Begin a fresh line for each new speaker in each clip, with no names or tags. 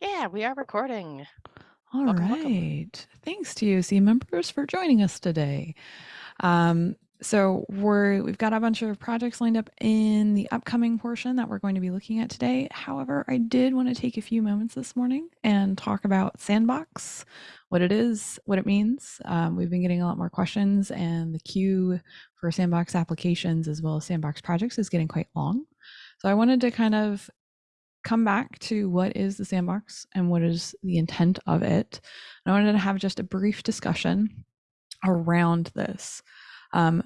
Yeah, we are recording.
All
Welcome,
right.
welcome.
Thanks to UC members for joining us today. Um, so we're we've got a bunch of projects lined up in the upcoming portion that we're going to be looking at today. However, I did want to take a few moments this morning and talk about Sandbox, what it is, what it means. Um, we've been getting a lot more questions, and the queue for Sandbox applications as well as Sandbox projects is getting quite long. So I wanted to kind of come back to what is the sandbox and what is the intent of it. I wanted to have just a brief discussion around this. Um,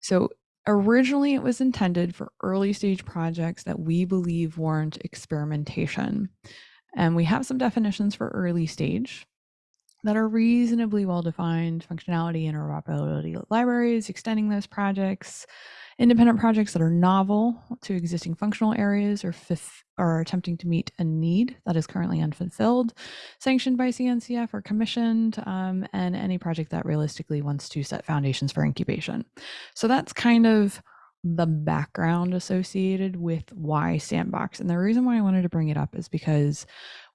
so originally it was intended for early stage projects that we believe warrant experimentation. And we have some definitions for early stage that are reasonably well defined functionality, interoperability libraries, extending those projects, independent projects that are novel to existing functional areas or fifth are attempting to meet a need that is currently unfulfilled, sanctioned by CNCF or commissioned, um, and any project that realistically wants to set foundations for incubation. So that's kind of the background associated with why sandbox. And the reason why I wanted to bring it up is because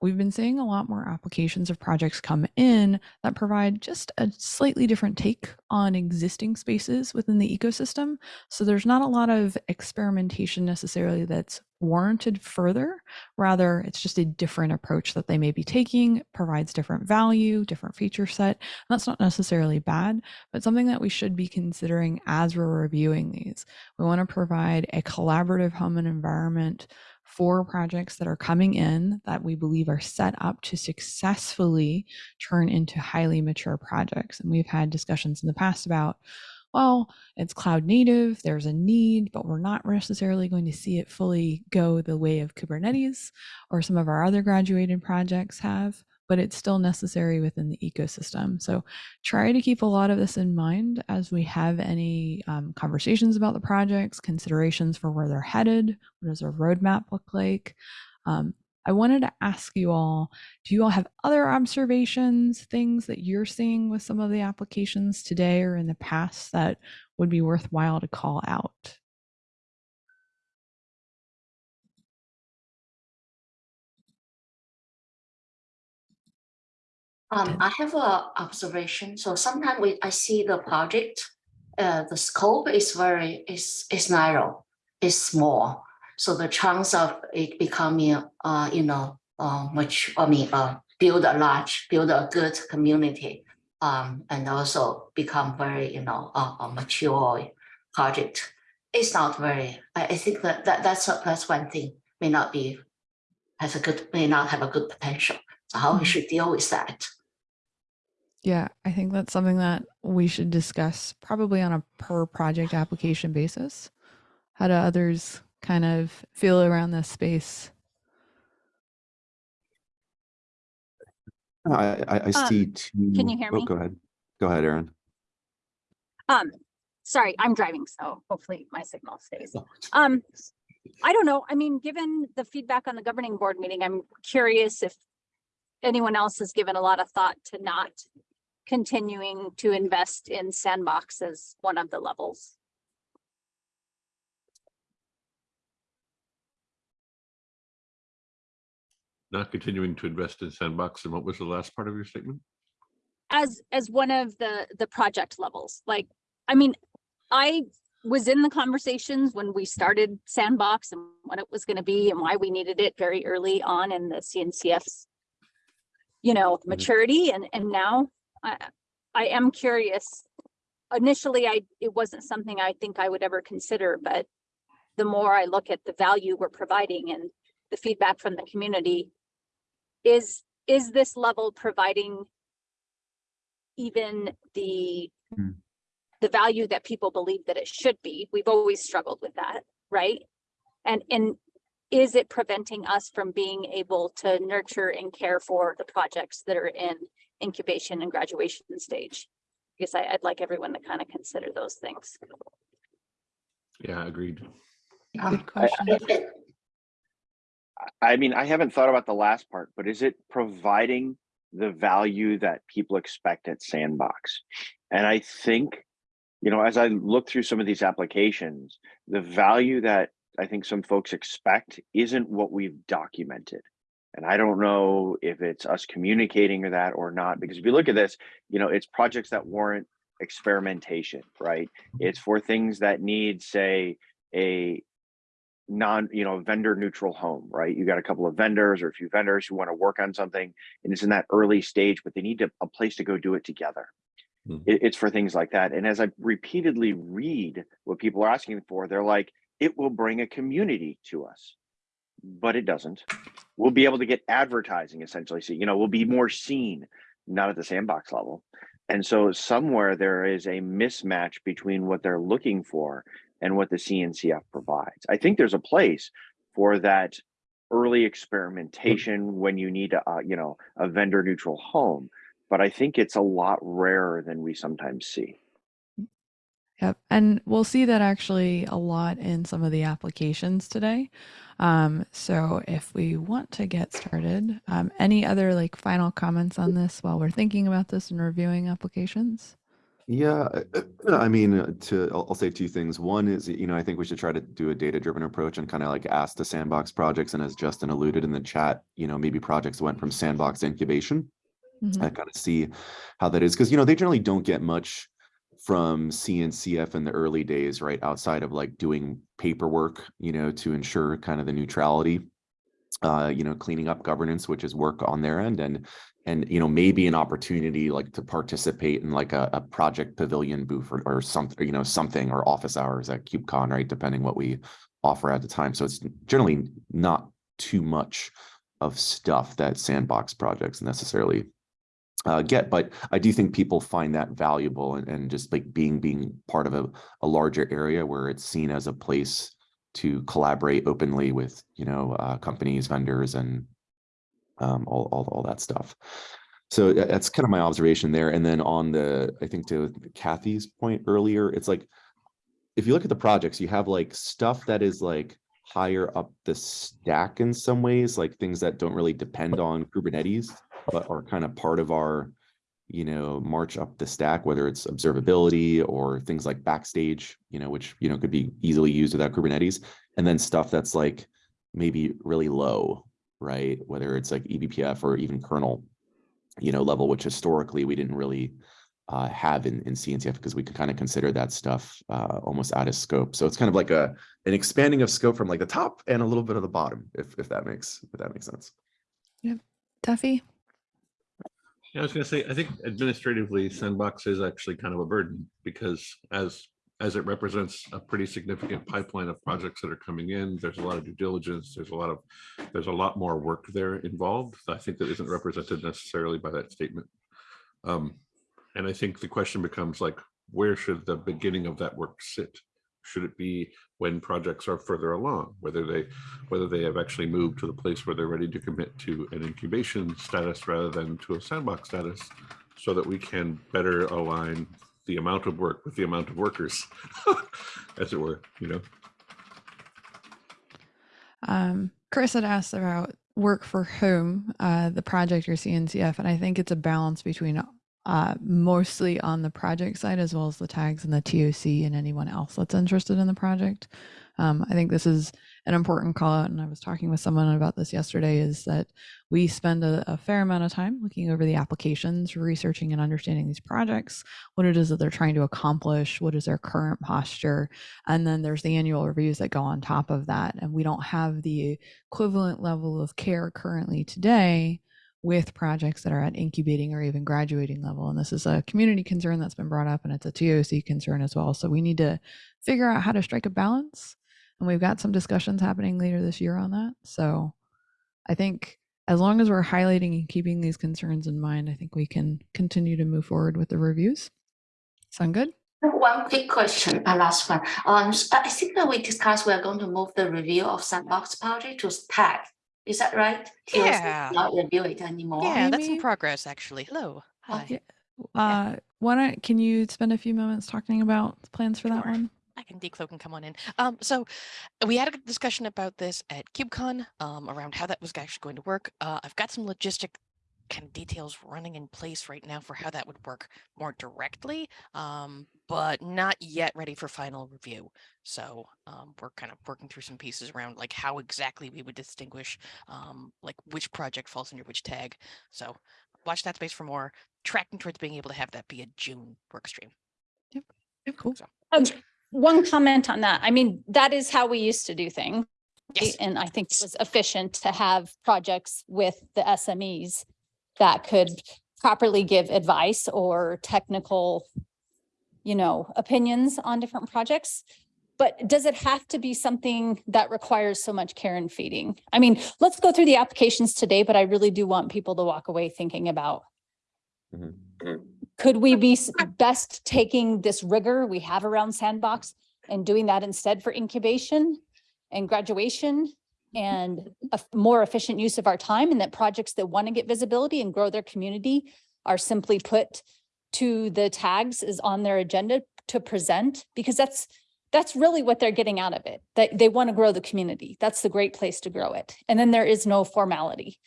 we've been seeing a lot more applications of projects come in that provide just a slightly different take on existing spaces within the ecosystem. So there's not a lot of experimentation necessarily that's warranted further. Rather, it's just a different approach that they may be taking, provides different value, different feature set. And that's not necessarily bad, but something that we should be considering as we're reviewing these. We want to provide a collaborative home and environment for projects that are coming in that we believe are set up to successfully turn into highly mature projects. And we've had discussions in the past about well, it's cloud native, there's a need, but we're not necessarily going to see it fully go the way of Kubernetes or some of our other graduated projects have, but it's still necessary within the ecosystem. So try to keep a lot of this in mind as we have any um, conversations about the projects, considerations for where they're headed, what does our roadmap look like, um, I wanted to ask you all, do you all have other observations, things that you're seeing with some of the applications today or in the past that would be worthwhile to call out?
Um, I have a observation. So sometimes we I see the project, uh, the scope is very is is narrow, is small. So the chance of it becoming, uh, you know, uh, much, I mean, uh, build a large, build a good community, um, and also become very, you know, a, a mature project. It's not very, I, I think that, that that's, a, that's one thing may not be, has a good, may not have a good potential. So how we mm-hmm. should deal with that.
Yeah, I think that's something that we should discuss probably on a per project application basis. How do others kind of feel around this space?
I, I, I um, see two.
Can you hear
oh,
me?
Go ahead. Go ahead, Erin.
Um, sorry, I'm driving, so hopefully my signal stays. Um, I don't know. I mean, given the feedback on the governing board meeting, I'm curious if anyone else has given a lot of thought to not continuing to invest in sandbox as one of the levels.
not continuing to invest in Sandbox. And what was the last part of your statement?
As as one of the the project levels, like I mean, I was in the conversations when we started Sandbox and what it was going to be and why we needed it very early on in the CNCF's, you know, mm-hmm. maturity. And and now I I am curious. Initially, I it wasn't something I think I would ever consider, but the more I look at the value we're providing and the feedback from the community, is is this level providing even the mm. the value that people believe that it should be we've always struggled with that right and and is it preventing us from being able to nurture and care for the projects that are in incubation and graduation stage? Because I, would like everyone to kind of consider those things.
Yeah agreed.
Ah, good question
I mean, I haven't thought about the last part, but is it providing the value that people expect at Sandbox? And I think, you know, as I look through some of these applications, the value that I think some folks expect isn't what we've documented. And I don't know if it's us communicating or that or not, because if you look at this, you know, it's projects that warrant experimentation, right? It's for things that need, say, a non, you know, vendor neutral home, right? You got a couple of vendors or a few vendors who want to work on something and it's in that early stage, but they need to, a place to go do it together.
Mhm.
It- it's for things like that. And as I repeatedly read what people are asking for, they're like, it will bring a community to us. But it doesn't. We'll be able to get advertising essentially. So, you know, we'll be more seen, not at the sandbox level. And so somewhere there is a mismatch between what they're looking for and what the CNCF provides. I think there's a place for that early experimentation when you need a, you know, a vendor neutral home. But I think it's a lot rarer than we sometimes see.
Yep. And we'll see that actually a lot in some of the applications today. Um, so if we want to get started, um, any other like final comments on this while we're thinking about this and reviewing applications?
Yeah, uh, uh, I mean, uh, to, I'll, say two things. One is, you know, I think we should try to do a data-driven approach and kind of like ask the sandbox projects. And as Justin alluded in the chat, you know, maybe projects went from sandbox incubation.
Mhm.
I kind of see how that is because, you know, they generally don't get much from CNCF in the early days, right? Outside of like doing paperwork, you know, to ensure kind of the neutrality, uh, you know, cleaning up governance, which is work on their end and and you know maybe an opportunity like to participate in like a, a project pavilion booth or, or something you know something or office hours at KubeCon right depending what we offer at the time so it's generally not too much of stuff that sandbox projects necessarily uh, get but I do think people find that valuable and, and just like being being part of a, a larger area where it's seen as a place to collaborate openly with you know uh, companies vendors and um, all, all, all that stuff. So that's kind of my observation there. And then on the, I think to Kathy's point earlier, it's like, if you look at the projects, you have like stuff that is like higher up the stack in some ways, like things that don't really depend on Kubernetes, are kind of part of our, you know, march up the stack, whether it's observability or things like backstage, you know, which, you know, could be easily used without Kubernetes. And then stuff that's like maybe really low, right? Whether it's like eBPF or even kernel, you know, level, which historically we didn't really uh, have in, in CNCF because we could kind of consider that stuff uh, almost out of scope. So it's kind of like a an expanding of scope from like the top and a little bit of the bottom, if if that makes if that makes sense.
Duffy?
Yeah, I was gonna say, I think administratively, Sandbox is actually kind of a burden because as, as it represents a pretty significant pipeline of projects that are coming in, there's a lot of due diligence, there's a lot of, there's a lot more work there involved. I think that isn't represented necessarily by that statement. Um, and I think the question becomes like, where should the beginning of that work sit? Should it be when projects are further along, whether they, whether they have actually moved to the place where they're ready to commit to an incubation status rather than to a sandbox status, so that we can better align the amount of work with the amount of workers, as it were, you know?
Um, Chris had asked about work for whom, uh, the project or CNCF, and I think it's a balance between uh, mostly on the project side as well as the tags and the TOC and anyone else that's interested in the project. Um, I think this is an important call out, and I was talking with someone about this yesterday. Is that we spend a, a fair amount of time looking over the applications, researching and understanding these projects, what it is that they're trying to accomplish, what is their current posture, and then there's the annual reviews that go on top of that. And we don't have the equivalent level of care currently today with projects that are at incubating or even graduating level. And this is a community concern that's been brought up and it's a TOC concern as well. So we need to figure out how to strike a balance. And we've got some discussions happening later this year on that. So I think as long as we're highlighting and keeping these concerns in mind, I think we can continue to move forward with the reviews. Sound good?
One quick question, a last one. Um, I think that we discussed we are going to move the review of sandbox project to tag. Is that right? TOC
Yeah.
Not review it anymore.
Yeah, that's in
Amy?
progress, actually. Hello. Hi.
Yeah. Uh, why don't, can you spend a few moments talking about plans for that
Sure.
one?
I can decloak and come on in. Um, so we had a discussion about this at KubeCon um, around how that was actually going to work. Uh, I've got some logistic kind of details running in place right now for how that would work more directly, um, but not yet ready for final review. So um, we're kind of working through some pieces around like how exactly we would distinguish um, like which project falls under which tag. So watch that space for more tracking towards being able to have that be a June work stream.
Cool.
So
Um, one comment on that. I mean, that is how we used to do things.
yes,
And I think it was efficient to have projects with the SMEs that could properly give advice or technical, you know, opinions on different projects. But does it have to be something that requires so much care and feeding? I mean, let's go through the applications today, but I really do want people to walk away thinking about
Mhm.
could we be best taking this rigor we have around sandbox and doing that instead for incubation and graduation and a more efficient use of our time and that projects that want to get visibility and grow their community are simply put to the tags is on their agenda to present because that's that's really what they're getting out of it. That they want to grow the community. That's the great place to grow it. And then there is no formality.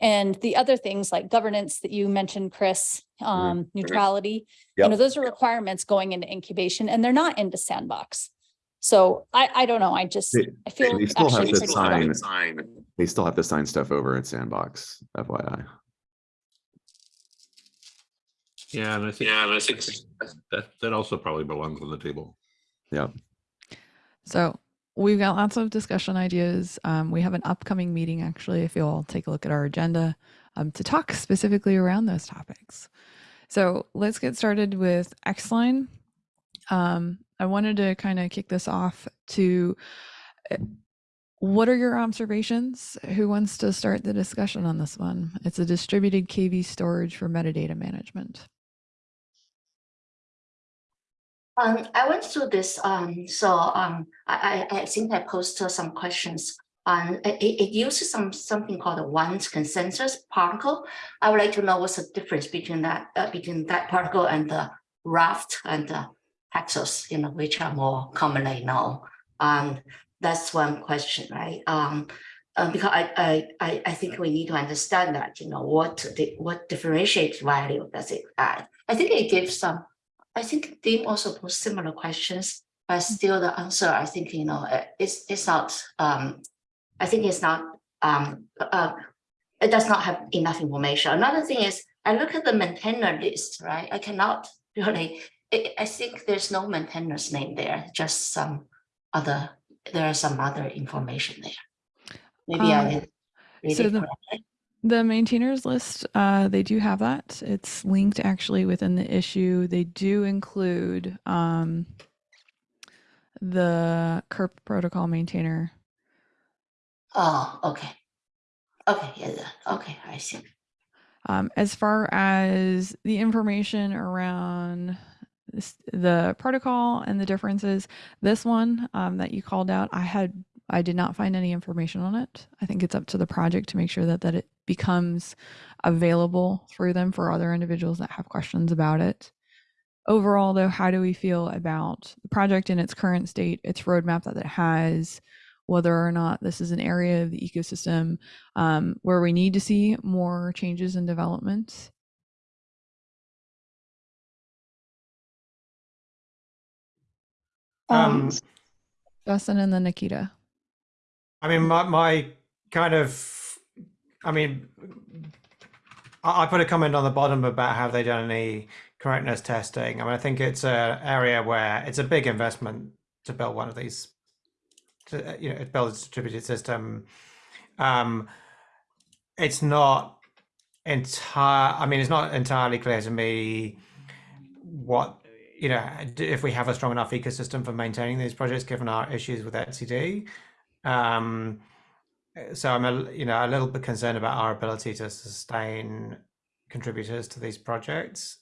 And the other things like governance that you mentioned, Chris, um, neutrality, you know, those are requirements going into incubation and they're not into sandbox. So I, I don't know. I just,
They-
I feel
they still have
actually
to
pretty
sign-
sign.
They still have to sign stuff over at Sandbox, FYI.
Yeah, and I think.
Yeah, and I think
That, that also probably belongs on the table.
Yeah.
So we've got lots of discussion ideas. Um, we have an upcoming meeting, actually, if you'll take a look at our agenda um, to talk specifically around those topics. So let's get started with Xline. Um, I wanted to kind of kick this off to uh, what are your observations? Who wants to start the discussion on this one? It's a distributed KV storage for metadata management.
Um, I went through this, um, so, um, I, I, think I posted some questions. Um, it, it uses some, something called a one consensus particle. I would like to know what's the difference between that, uh, between that particle and the raft and the Paxos, you know, which are more commonly known. Um, that's one question, right? Um, uh, because I, I, I, think we need to understand that, you know, what, the what differentiates value does it add? I think it gives some I think Dean also posed similar questions, but still the answer, I think, you know, uh, it's, it's not, um, I think it's not, um, uh, it does not have enough information. Another thing is, I look at the maintainer list, right? I cannot really, I, I think there's no maintainer's name there, just some other, there are some other information there. Maybe
Um,
I didn't read
so
it
the-
correctly.
The maintainers list, uh, they do have that. It's linked actually within the issue. They do include um, the CURP protocol maintainer.
Oh, okay. Okay, yeah, okay, I see.
Um, as far as the information around this, the protocol and the differences, this one um, that you called out, I had I did not find any information on it. I think it's up to the project to make sure that that it becomes available through them for other individuals that have questions about it. Overall, though, how do we feel about the project in its current state, its roadmap that it has, whether or not this is an area of the ecosystem um, where we need to see more changes and development?
Um,
Justin and then Nikita.
I mean, my, my kind of, I mean, I, I put a comment on the bottom about have they done any correctness testing. I mean, I think it's a area where it's a big investment to build one of these, to, you know, build a distributed system. Um, it's not entire, I mean, it's not entirely clear to me what, you know, if we have a strong enough ecosystem for maintaining these projects, given our issues with etcd. Um, so I'm a, you know, a little bit concerned about our ability to sustain contributors to these projects.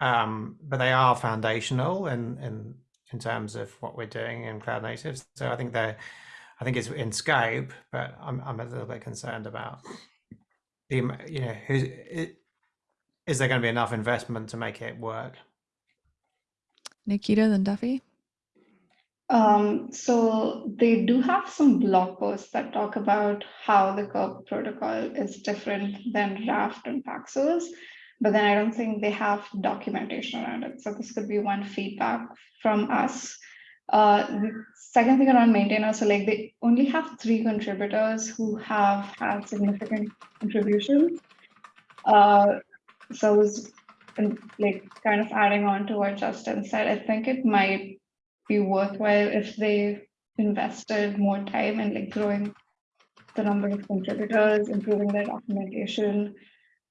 Um, but they are foundational in, in, in terms of what we're doing in cloud natives. So I think they're, I think it's in scope, but I'm, I'm a little bit concerned about the, you know, who's, is there going to be enough investment to make it work?
Nikita, then Duffy.
Um, so they do have some blog posts that talk about how the CURP protocol is different than Raft and Paxos, but then I don't think they have documentation around it. So this could be one feedback from us. Uh, the second thing around maintainers, so like they only have three contributors who have had significant contributions. Uh, so it's and, like kind of adding on to what Justin said, I think it might be worthwhile if they invested more time in like growing the number of contributors, improving their documentation,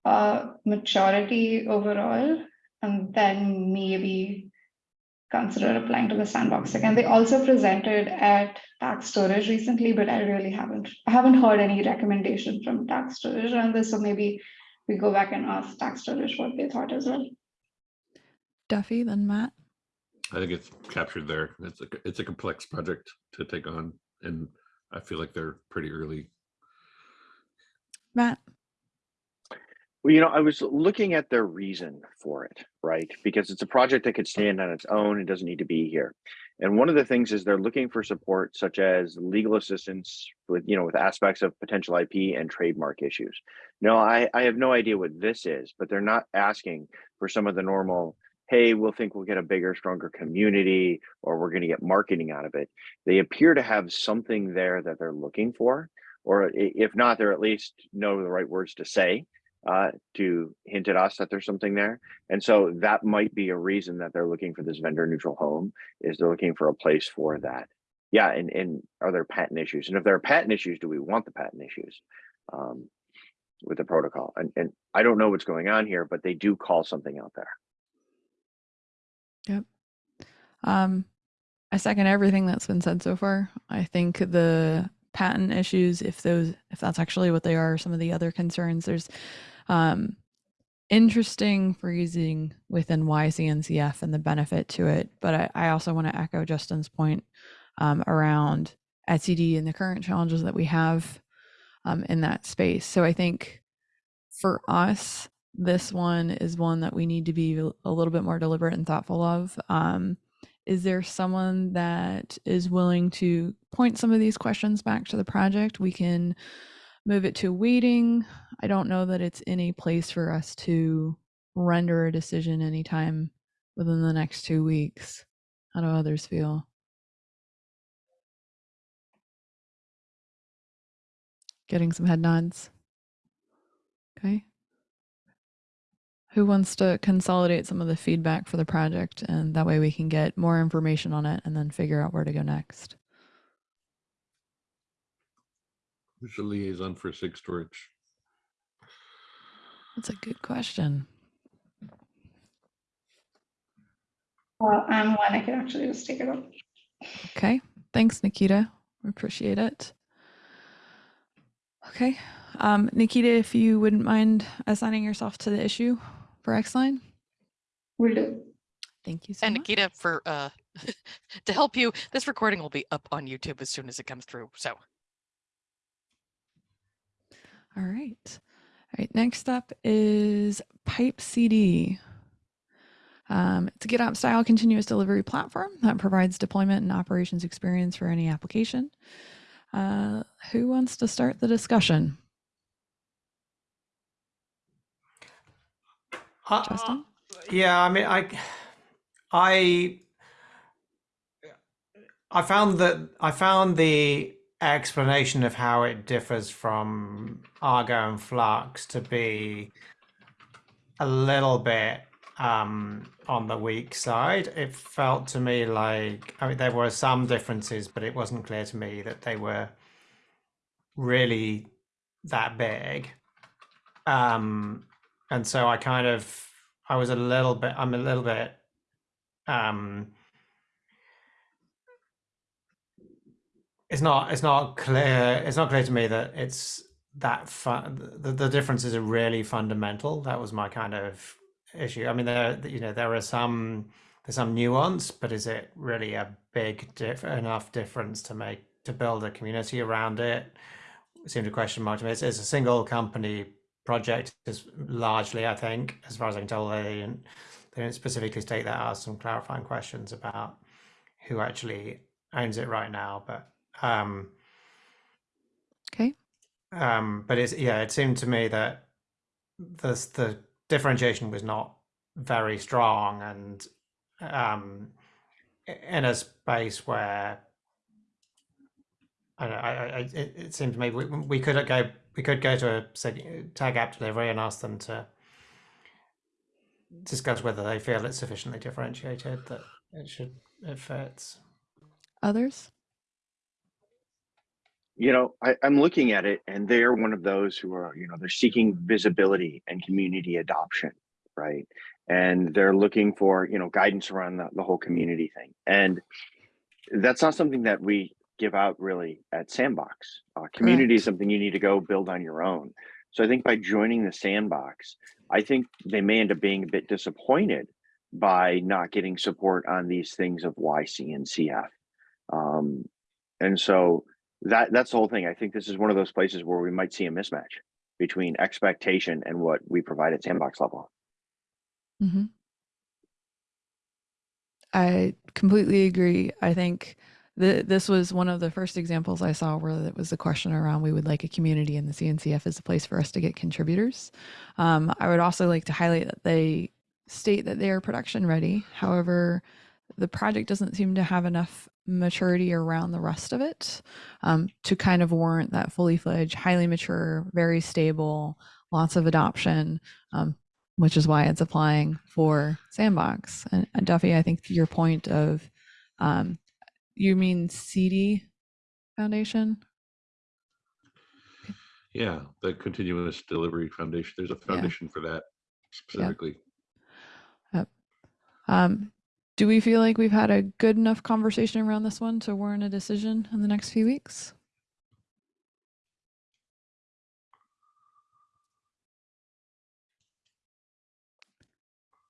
uh, maturity overall, and then maybe consider applying to the sandbox again. They also presented at TAG Storage recently, but I really haven't I haven't heard any recommendation from TAG Storage on this. So maybe we go back and ask TAG Storage what they thought as well.
Duffy, then Matt.
I think it's captured there. It's a, it's a complex project to take on and I feel like they're pretty early.
Matt.
Well, you know, I was looking at their reason for it, right? Because it's a project that could stand on its own and doesn't need to be here. And one of the things is they're looking for support such as legal assistance with, you know, with aspects of potential IP and trademark issues. No, I, I have no idea what this is, but they're not asking for some of the normal, hey, we'll think we'll get a bigger, stronger community or we're going to get marketing out of it. They appear to have something there that they're looking for, or if not, they're at least know the right words to say uh, to hint at us that there's something there. And so that might be a reason that they're looking for this vendor neutral home is they're looking for a place for that. Yeah, and, and are there patent issues? And if there are patent issues, do we want the patent issues um, with the protocol? And, and I don't know what's going on here, but they do call something out there.
Yep. Um, I second everything that's been said so far. I think the patent issues, if those, if that's actually what they are, some of the other concerns, there's um, interesting phrasing within Why CNCF and the benefit to it. But I, I also want to echo Justin's point um, around etcd and the current challenges that we have um, in that space. So I think for us, this one is one that we need to be a little bit more deliberate and thoughtful of. Um, is there someone that is willing to point some of these questions back to the project? We can move it to waiting. I don't know that it's any place for us to render a decision anytime within the next two weeks. How do others feel? Getting some head nods. Okay. Who wants to consolidate some of the feedback for the project and that way we can get more information on it and then figure out where to go next?
Who's the liaison for SIG storage?
That's a good question.
Well, I'm one, I can actually just take it up.
Okay. Thanks, Nikita. We appreciate it. Okay. Um, Nikita, if you wouldn't mind assigning yourself to the issue for Xline.
Will do.
Thank you so
And
much.
Nikita, for uh, to help you, this recording will be up on YouTube as soon as it comes through. So
All right. All right. Next up is PipeCD. Um, it's a GitOps style continuous delivery platform that provides deployment and operations experience for any application. Uh, who wants to start the discussion?
Uh,
Justin?
yeah, I mean, I, I, I found that I found the explanation of how it differs from Argo and Flux to be a little bit um, on the weak side. It felt to me like I mean there were some differences, but it wasn't clear to me that they were really that big. Um, and so I kind of I was a little bit I'm a little bit um it's not it's not clear it's not clear to me that it's that fun the, the differences are really fundamental. That was my kind of issue. I mean there you know there are some there's some nuance but is it really a big diff- enough difference to make to build a community around it? Seemed a question mark to me it's, it's a single company project. Is largely i think as far as i can tell they didn't, they didn't specifically state that asked some clarifying questions about who actually owns it right now, but um,
Okay.
um, but it's yeah, it seemed to me that the the differentiation was not very strong, and um, in a space where I, don't know, I, I, I- it, it seemed to me we, we could go we could go to a tag app delivery and ask them to discuss whether they feel it's sufficiently differentiated that it should it fits.
Others?
You know, I, I'm looking at it and they're one of those who are, you know, they're seeking visibility and community adoption, right? And they're looking for, you know, guidance around the, the whole community thing. And that's not something that we give out really at Sandbox. Uh, community is something you need to go build on your own. So I think by joining the Sandbox, I think they may end up being a bit disappointed by not getting support on these things of YC and CF. Um, and so that that's the whole thing. I think this is one of those places where we might see a mismatch between expectation and what we provide at sandbox level.
hmm I completely agree. I think th- this was one of the first examples I saw where it was a question around we would like a community and the CNCF is a place for us to get contributors. Um, I would also like to highlight that they state that they are production ready. However, the project doesn't seem to have enough maturity around the rest of it um, to kind of warrant that fully fledged, highly mature, very stable, lots of adoption, um, which is why it's applying for Sandbox. And, and Duffy, I think your point of, um, you mean CD Foundation?
Yeah, the Continuous Delivery Foundation, there's a foundation for that specifically.
Um, do we feel like we've had a good enough conversation around this one to warrant a decision in the next few weeks?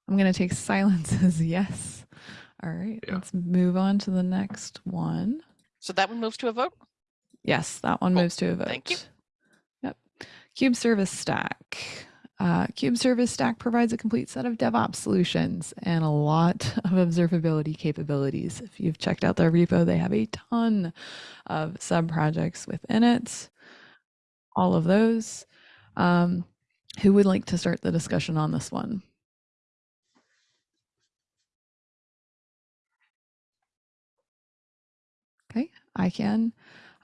I'm going to take silence as yes. All right,
Yeah.
let's move on to the next one.
So that one moves to a vote.
Yes, that one
Cool.
moves to a vote.
Thank you.
Yep. Cube Service Stack. Uh, Cube Service Stack provides a complete set of DevOps solutions and a lot of observability capabilities. If you've checked out their repo, they have a ton of sub projects within it. All of those. Um, who would like to start the discussion on this one? Okay, I can.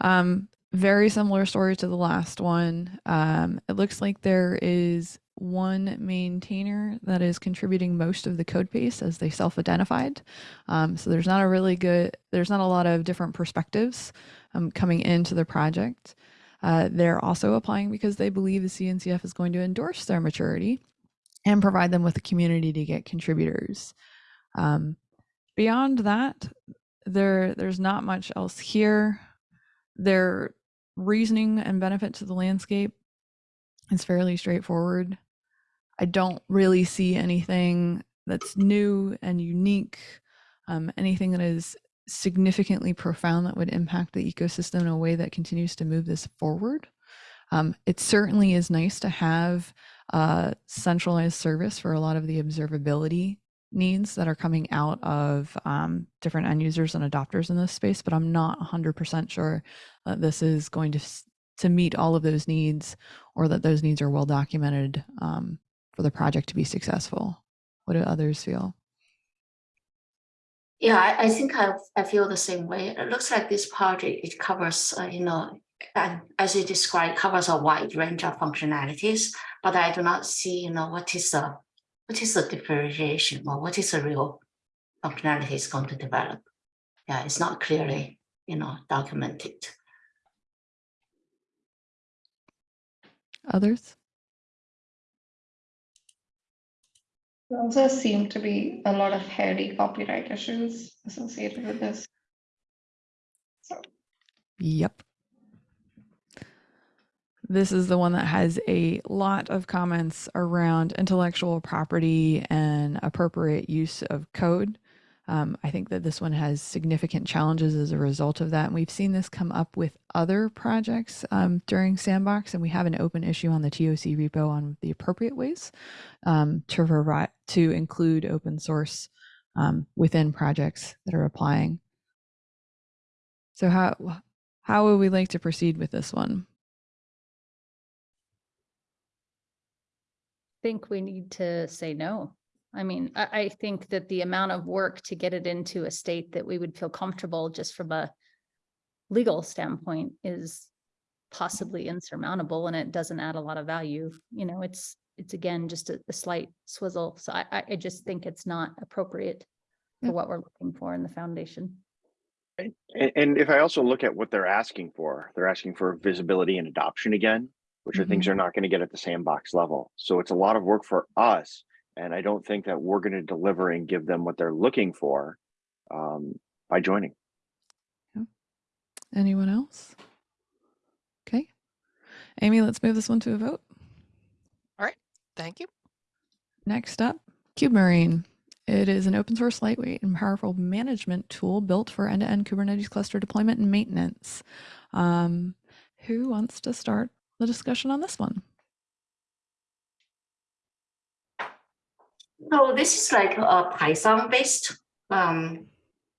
Um, very similar story to the last one. Um, it looks like there is one maintainer that is contributing most of the code base as they self-identified. Um, so there's not a really good, there's not a lot of different perspectives um, coming into the project. Uh, they're also applying because they believe the CNCF is going to endorse their maturity and provide them with a community to get contributors. Um, beyond that, there there's not much else here. Their reasoning and benefit to the landscape is fairly straightforward. I don't really see anything that's new and unique, um, anything that is significantly profound that would impact the ecosystem in a way that continues to move this forward. Um, it certainly is nice to have a centralized service for a lot of the observability needs that are coming out of um, different end users and adopters in this space, but I'm not 100% sure that this is going to to meet all of those needs or that those needs are well documented um, for the project to be successful. What do others feel?
Yeah, I, I think I, I feel the same way. It looks like this project, it covers, uh, you know, and as you described, covers a wide range of functionalities, but I do not see, you know, what is the, what is the differentiation or what is the real functionality is going to develop. Yeah, it's not clearly, you know, documented.
Others?
There also seem to be a lot of hairy copyright issues associated with this. So
Yep. This is the one that has a lot of comments around intellectual property and appropriate use of code. Um, I think that this one has significant challenges as a result of that. And we've seen this come up with other projects um, during Sandbox, and we have an open issue on the TOC repo on the appropriate ways um, to to include open source um, within projects that are applying So how how would we like to proceed with this one?
Think we need to say no. I mean, I, I think that the amount of work to get it into a state that we would feel comfortable just from a legal standpoint is possibly insurmountable and it doesn't add a lot of value. You know, it's, it's again, just a, a slight swizzle. So I, I, I just think it's not appropriate for mm. what we're looking for in the foundation.
And, and if I also look at what they're asking for, they're asking for visibility and adoption again, which are things they're not going to get at the sandbox level. So it's a lot of work for us. And I don't think that we're going to deliver and give them what they're looking for um, by joining.
Anyone else? Okay. Amy, let's move this one to a vote. All right.
Thank you.
Next up, KubeMarine. It is an open source, lightweight, and powerful management tool built for end-to-end Kubernetes cluster deployment and maintenance. Um, who wants to start the discussion on this one?
So this is like a Python based, um,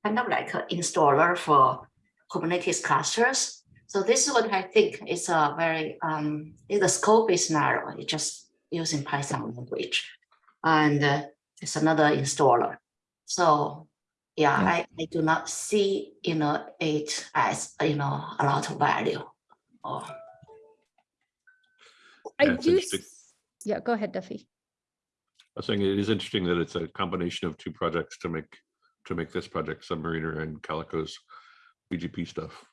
kind of like an installer for Kubernetes clusters. So this is what I think is a very, um, the scope is narrow, it's just using Python language. And uh, it's another installer. So yeah,
Yeah.
I, I do not see, you know, it as, you know, a lot of value. Or
I
Yeah,
do, yeah, go ahead, Duffy.
I was saying it is interesting that it's a combination of two projects to make, to make this project Submariner and Calico's BGP stuff.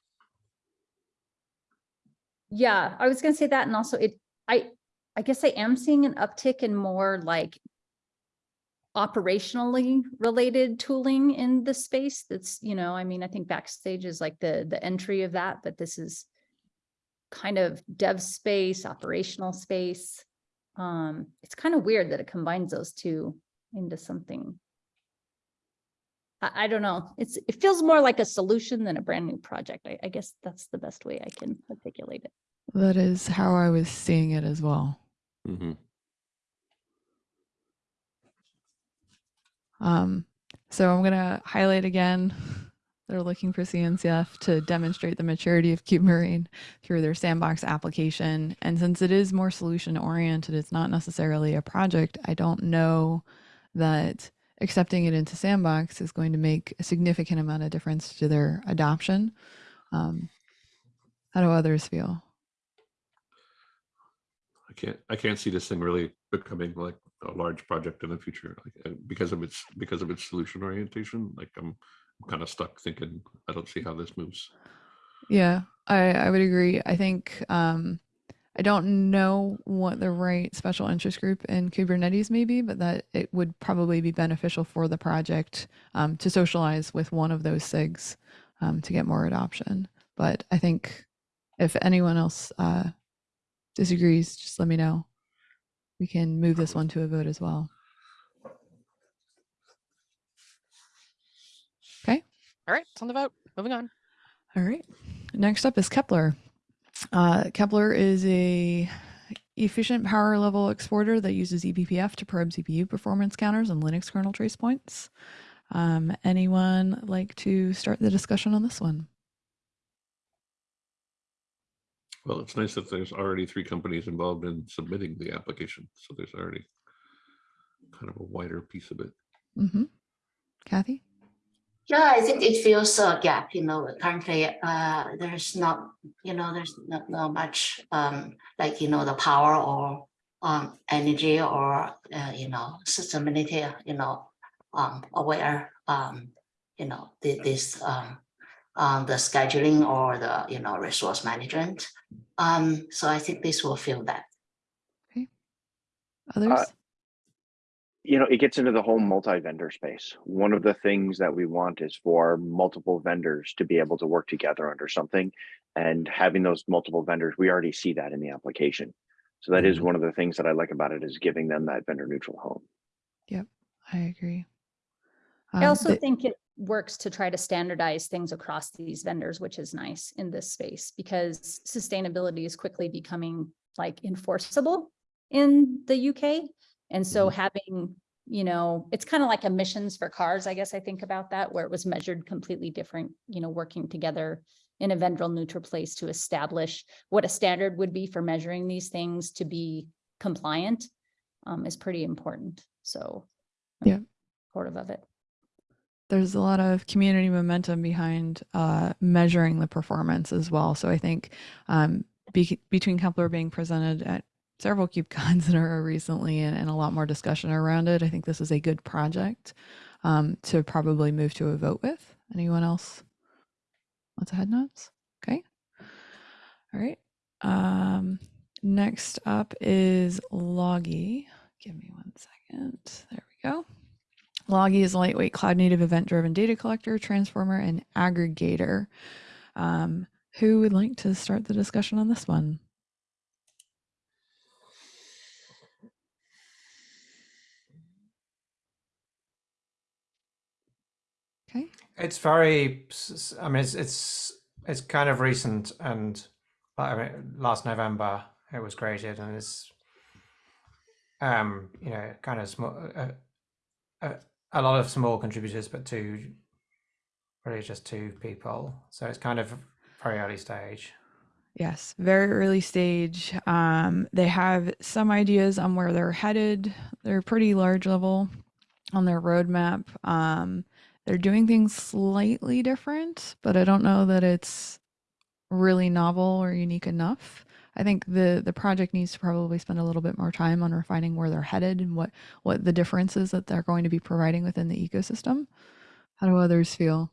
Yeah, I was gonna say that and also it, I, I guess I am seeing an uptick in more like operationally related tooling in the space that's, you know, I mean, I think backstage is like the, the entry of that, but this is kind of dev space, operational space. Um, it's kind of weird that it combines those two into something. I, I don't know. It's, it feels more like a solution than a brand new project. I, I guess that's the best way I can articulate it.
That is how I was seeing it as well.
Mhm.
Um, so I'm going to highlight again. They're looking for CNCF to demonstrate the maturity of KubeMarine through their sandbox application. And since it is more solution oriented, it's not necessarily a project. I don't know that accepting it into sandbox is going to make a significant amount of difference to their adoption. Um, how do others feel?
I can't, I can't see this thing really becoming like a large project in the future, like, uh, because of its, because of its solution orientation, like I'm kind of stuck thinking, I don't see how this moves.
Yeah, I, I would agree. I think um, I don't know what the right special interest group in Kubernetes may be, but that it would probably be beneficial for the project um, to socialize with one of those SIGs um, to get more adoption. But I think if anyone else uh, disagrees, just let me know. We can move this one to a vote as well.
All right, it's on the vote. Moving on.
All right. Next up is Kepler. Uh, Kepler is a efficient power level exporter that uses E eBPF to probe CPU performance counters and Linux kernel trace points. Um, anyone like to start the discussion on this one?
Well, it's nice that there's already three companies involved in submitting the application, so there's already kind of a wider piece of it.
Mm-hmm. Kathy?
Yeah, I think it fills a gap, you know, currently, uh, there's not, you know, there's not, not much, um, like, you know, the power or um, energy or, uh, you know, systemability, you know, um, aware, um, you know, the, this, um, um, the scheduling or the, you know, resource management. Um, so I think this will fill that. Okay.
Others?
You know, it gets into the whole multi-vendor space. One of the things that we want is for multiple vendors to be able to work together under something. And having those multiple vendors, we already see that in the application. So that is
Mhm.
one of the things that I like about it is giving them that vendor neutral home.
Yep, I agree.
I
Um,
also
the-
think it works to try to standardize things across these vendors, which is nice in this space because sustainability is quickly becoming like enforceable in the UK. And so having you know, it's kind of like emissions for cars, I guess I think about that, where it was measured completely different, you know, working together in a vendor neutral place to establish what a standard would be for measuring these things to be compliant um, is pretty important. So. I'm
Yeah.
Supportive of it.
there's a lot of community momentum behind uh, measuring the performance as well. So I think um, be- between Kepler being presented at several KubeCons in a row recently and, and a lot more discussion around it, I think this is a good project um, to probably move to a vote with. Anyone else? Wants a head nods? Okay. All right. Um, next up is Loggie. Give me one second. There we go. Loggie is a lightweight cloud native event driven data collector, transformer, and aggregator. Um, who would like to start the discussion on this one? Okay.
It's very. I mean, it's it's it's kind of recent, and I mean, last November it was created, and it's um you know kind of small. Uh, uh, a lot of small contributors, but two, really just two people. So it's kind of very early stage.
Yes, very early stage. Um, they have some ideas on where they're headed. They're pretty large level on their roadmap. Um, they're doing things slightly different, but I don't know that it's really novel or unique enough. I think the the project needs to probably spend a little bit more time on refining where they're headed and what what the differences that they're going to be providing within the ecosystem. How do others feel?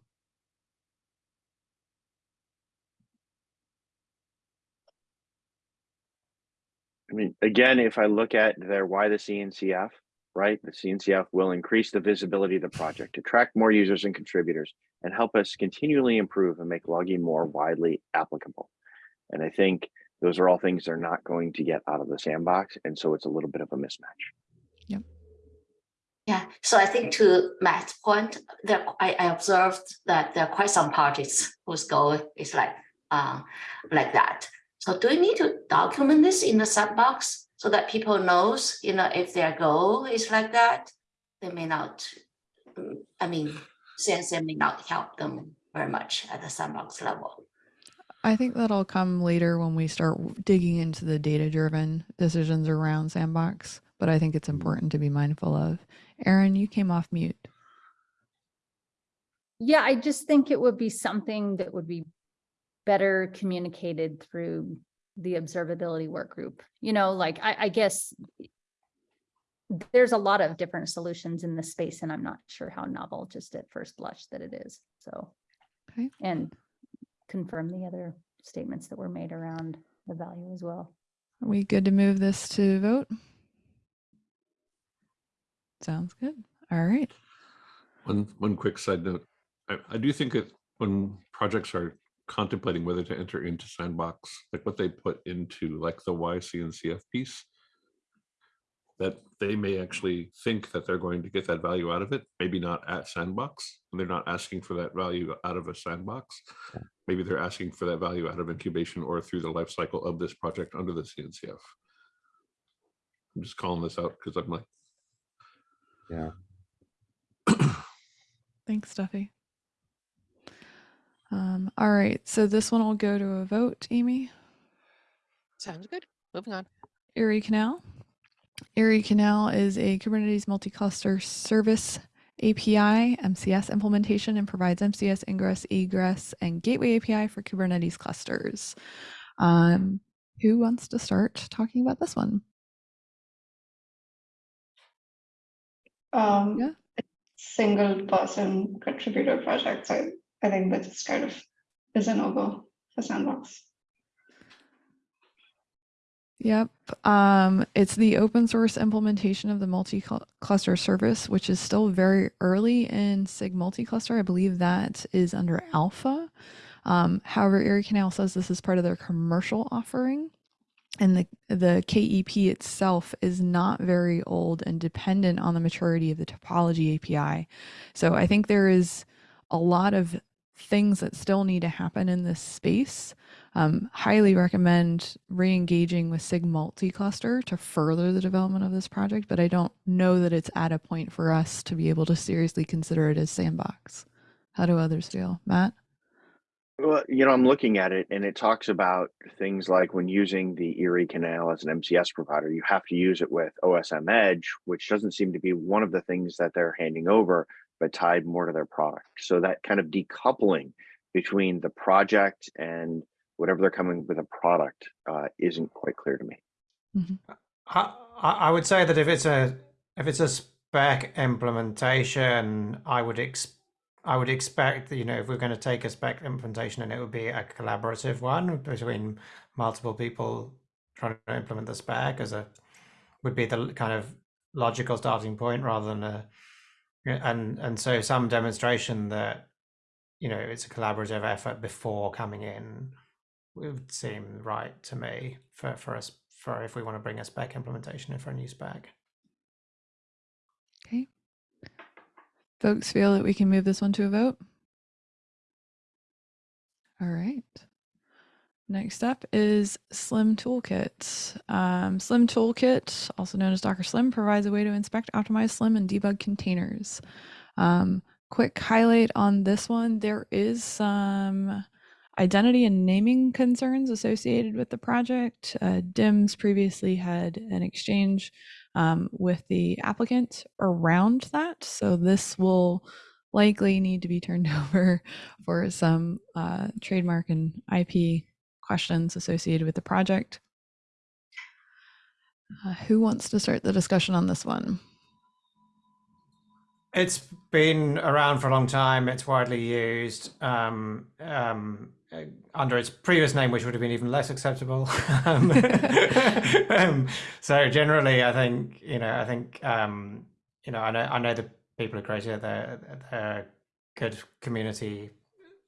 I mean, again, if I look at their why the CNCF, right? The CNCF will increase the visibility of the project, attract more users and contributors, and help us continually improve and make logging more widely applicable. And I think those are all things they're not going to get out of the sandbox. And so it's a little bit of a mismatch.
Yeah, Yeah. so I think to Matt's point, there I, I observed that there are quite some projects whose goal is like uh, like that. So do we need to document this in the sandbox so that people knows, you know, if their goal is like that, they may not. mm, I mean, CNC may not help them very much at the sandbox level.
I think that'll come later when we start digging into the data driven decisions around Sandbox, but I think it's important to be mindful of. Aaron, you came off mute.
Yeah, I just think it would be something that would be better communicated through the observability work group. You know, like I, I guess there's a lot of different solutions in this space and I'm not sure how novel just at first blush that it is. So,
Okay.
and confirm the other statements that were made around the value as well.
Are we good to move this to vote? Sounds good. All right.
One, one quick side note. I, I do think that when projects are contemplating whether to enter into sandbox, like what they put into like the Why CNCF piece, that they may actually think that they're going to get that value out of it, maybe not at sandbox, and they're not asking for that value out of a sandbox. Maybe they're asking for that value out of incubation or through the life cycle of this project under the CNCF. I'm just calling this out because I'm like,
Yeah.
Thanks, Duffy. Um, all right. So this one will go to a vote, Amy.
Sounds good. Moving on.
Erie Canal. Erie Canal is a Kubernetes multi-cluster service API MCS implementation and provides MCS ingress, egress, and gateway API for Kubernetes clusters. Um, who wants to start talking about this one?
Um,
Yeah.
Single person contributor project. I, I think that just kind of is a no-go for Sandbox.
Yep. Um, it's the open source implementation of the multi-cluster service, which is still very early in SIG multi-cluster. I believe that is under alpha. Um, however, Erie Canal says this is part of their commercial offering. And the, the KEP itself is not very old and dependent on the maturity of the topology API. So I think there is a lot of things that still need to happen in this space Um, highly recommend re-engaging with SIG multi-cluster to further the development of this project, but I don't know that it's at a point for us to be able to seriously consider it as sandbox. How do others feel? Matt?
Well, you know, I'm looking at it and it talks about things like when using the Erie Canal as an MCS provider, you have to use it with OSM Edge, which doesn't seem to be one of the things that they're handing over, but tied more to their product. So that kind of decoupling between the project and whatever they're coming with a product uh, isn't quite clear to me.
I, I I would say that if it's a if it's a spec implementation, I would ex I would expect that you know if we're going to take a spec implementation and it would be a collaborative one between multiple people trying to implement the spec as a would be the kind of logical starting point rather than a and and so some demonstration that you know it's a collaborative effort before coming in would seem right to me for for us for if we want to bring a spec implementation in for a new spec.
Okay. Folks feel that we can move this one to a vote? All right. Next up is Slim Toolkit. Um, Slim Toolkit, also known as Docker Slim, provides a way to inspect, optimize Slim, and debug containers. Um, quick highlight on this one there is some identity and naming concerns associated with the project. Uh, DIMS previously had an exchange um, with the applicant around that. So this will likely need to be turned over for some uh, trademark and IP questions associated with the project. Uh, who wants to start the discussion on this one?
It's been around for a long time. It's widely used um, um, uh, under its previous name, which would have been even less acceptable. um, um, so generally, I think you know, I think um, you know, I know, I know the people who created it. They're, they're good community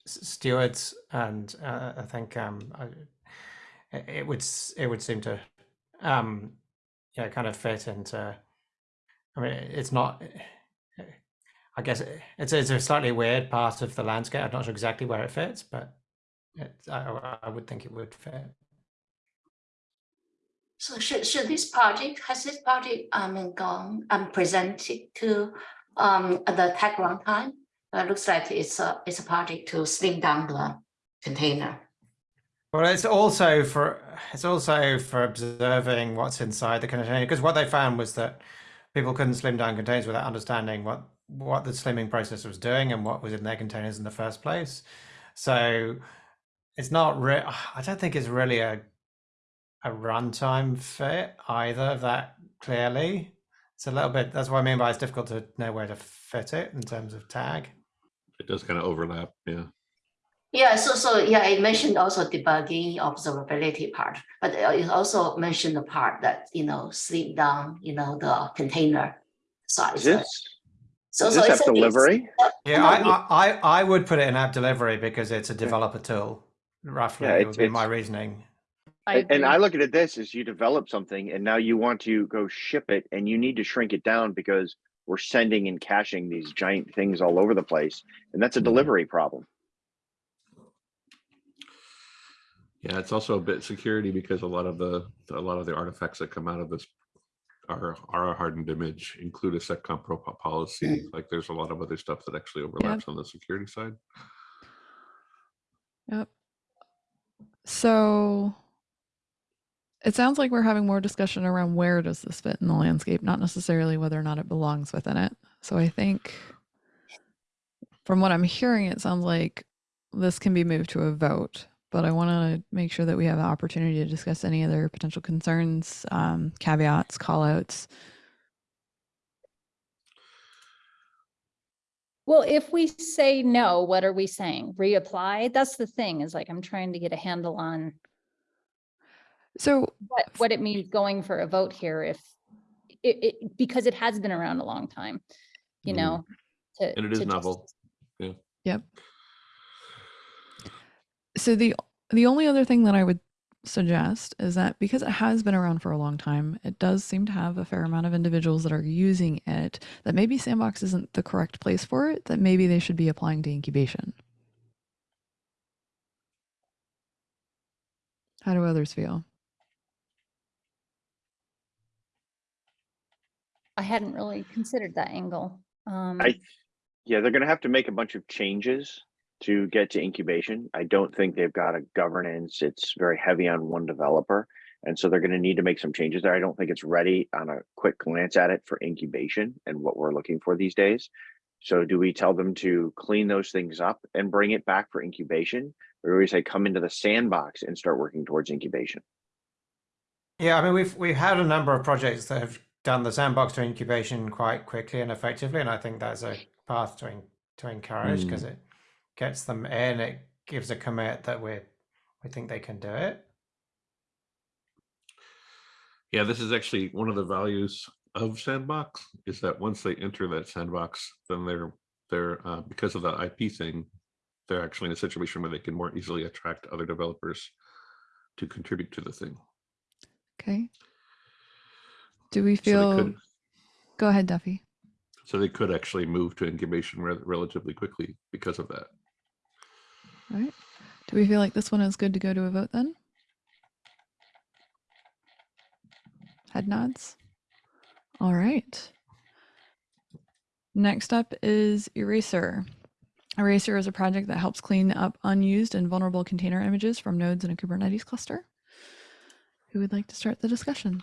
stewards, and uh, I think um, I, it- would it would seem to um, yeah kind of fit into. I mean, it's not. I guess it's it's a slightly weird part of the landscape. I'm not sure exactly where it fits, but it, I, I- would think it would fit.
So should, should this project, has this project, mean, gone and presented to um the TAG Runtime? Uh, looks like it's a, it's a project to slim down the container.
Well, it's also for it's also for observing what's inside the container because what they found was that people couldn't slim down containers without understanding what what the slimming process was doing and what was in their containers in the first place. So it's not I don't think it's really a a runtime fit either that clearly. It's a little bit that's what I mean by it's difficult to know where to fit it in terms of tag.
It does kind of overlap, yeah.
Yeah, so, so, yeah, I mentioned also debugging observability part, but uh, it also mentioned the part that, you know, slim down, you know, the container size.
Is this,
So,
is
so
this
it's
app
a- it's-
delivery?
Yeah, I, I, I I would put it in app delivery because it's a developer tool. Roughly,
Yeah,
it
it's-
would be my reasoning.
I
And- And. I look at it this is you develop something and now you want to go ship it and you need to shrink it down because we're sending and caching these giant things all over the place. And that's a
Mhm.
delivery problem.
Yeah, it's also a bit security because a lot of the, a lot of the artifacts that come out of this are, are a hardened image, include a seccomp pro po- policy. Like there's a lot of other stuff that actually overlaps on the security side.
Yep. So it sounds like we're having more discussion around where does this fit in the landscape, not necessarily whether or not it belongs within it. So I think from what I'm hearing, it sounds like this can be moved to a vote. But I want to make sure that we have the opportunity to discuss any other potential concerns, um, caveats, callouts.
Well, if we say no, what are we saying? Reapply? That's the thing is like, I'm trying to get a handle on
So
what, what it means going for a vote here if it, it, because it has been around a long time, you
Mhm.
know? to-
And it is
to just-
novel.
Yep. So the the only other thing that I would suggest is that because it has been around for a long time, it does seem to have a fair amount of individuals that are using it. That maybe Sandbox isn't the correct place for it. That maybe they should be applying to incubation. How do others feel?
I hadn't really considered that angle. Um,
I, yeah, they're gonna have to make a bunch of changes to get to incubation. I don't think they've got a governance. It's very heavy on one developer. And so they're gonna need to make some changes there. I don't think it's ready on a quick glance at it for incubation and what we're looking for these days. So do we tell them to clean those things up and bring it back for incubation? Or do we say come into the sandbox and start working towards incubation?
Yeah, I mean, we've we've had a number of projects that have done the sandbox to incubation quite quickly and effectively, and I think that's a path to en- to encourage because it gets them in. It gives a commit that we we think they can do it.
Yeah, this is actually one of the values of Sandbox is that once they enter that sandbox, then they're they're uh, because of the IP thing, they're actually in a situation where they can more easily attract other developers to contribute to the thing.
Okay. Do we
So
feel?
could,
Go ahead, Duffy.
so they could actually move to incubation rel- relatively quickly because of that.
All right. Do we feel like this one is good to go to a vote then? Head nods. All right. Next up is Eraser. Eraser is a project that helps clean up unused and vulnerable container images from nodes in a Kubernetes cluster. Who would like to start the discussion?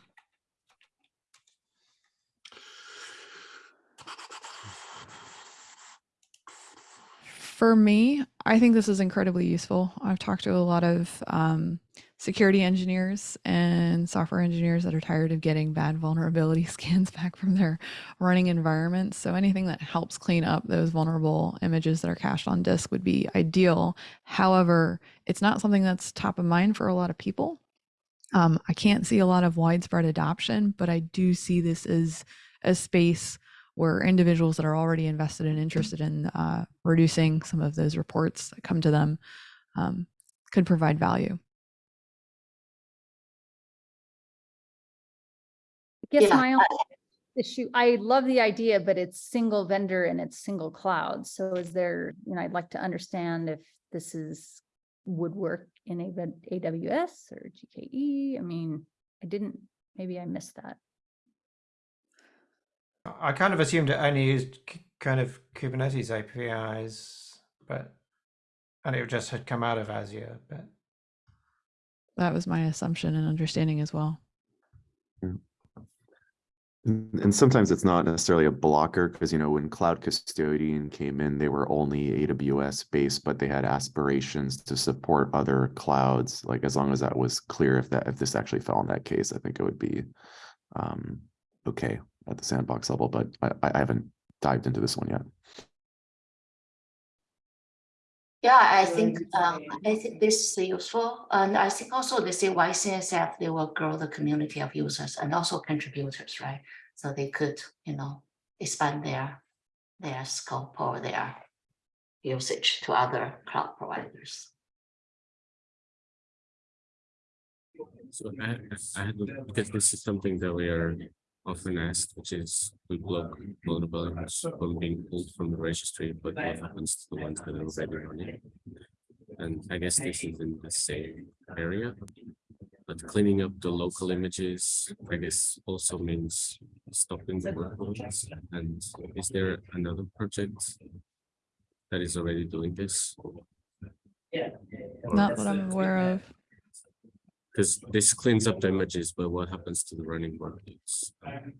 For me, I think this is incredibly useful. I've talked to a lot of um, security engineers and software engineers that are tired of getting bad vulnerability scans back from their running environments. So anything that helps clean up those vulnerable images that are cached on disk would be ideal. However, it's not something that's top of mind for a lot of people. Um, I can't see a lot of widespread adoption, but I do see this as a space where individuals that are already invested and interested in uh, reducing some of those reports that come to them um, could provide value.
I guess
Yeah,
my only issue, I love the idea, but it's single vendor and it's single cloud. So is there, you know, I'd like to understand if this is, would work in a ven- AWS or GKE. I mean, I didn't, maybe I missed that.
I kind of assumed it only used kind of Kubernetes APIs, but and it just had come out of Azure. But
That was my assumption and understanding as well.
And and sometimes it's not necessarily a blocker because, you know, when Cloud Custodian came in, they were only AWS based, but they had aspirations to support other clouds. Like as long as that was clear, if that if this actually fell in that case, I think it would be um, okay at the sandbox level. But I, I haven't dived into this one yet.
Yeah, I think, um, I think this is useful, and I think also they say Why CNCF, they will grow the community of users and also contributors, right? So they could, you know, expand their, their scope or their usage to other cloud providers.
So I, I had, because this is something that we are often asked, which is we block vulnerabilities from being pulled from the registry, but what happens to the ones that are already running? And I guess this is in the same area. But cleaning up the local images, I guess also means stopping the workloads. And is there another project that is already doing this? Yeah.
Not that I'm aware of.
Because this cleans up the images, but what happens to the running workloads? I think